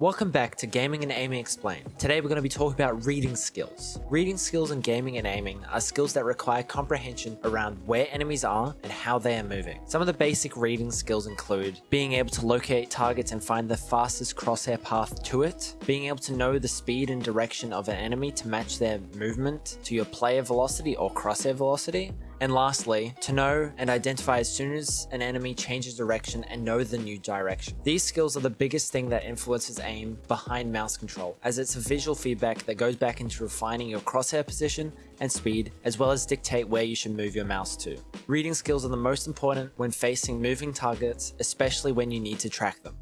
Welcome back to Gaming and Aiming Explained. Today we're going to be talking about reading skills. Reading skills in gaming and aiming are skills that require comprehension around where enemies are and how they are moving. Some of the basic reading skills include being able to locate targets and find the fastest crosshair path to it, being able to know the speed and direction of an enemy to match their movement to your player velocity or crosshair velocity, and lastly, to know and identify as soon as an enemy changes direction and know the new direction. These skills are the biggest thing that influences aim behind mouse control, as it's a visual feedback that goes back into refining your crosshair position and speed, as well as dictate where you should move your mouse to. Reading skills are the most important when facing moving targets, especially when you need to track them.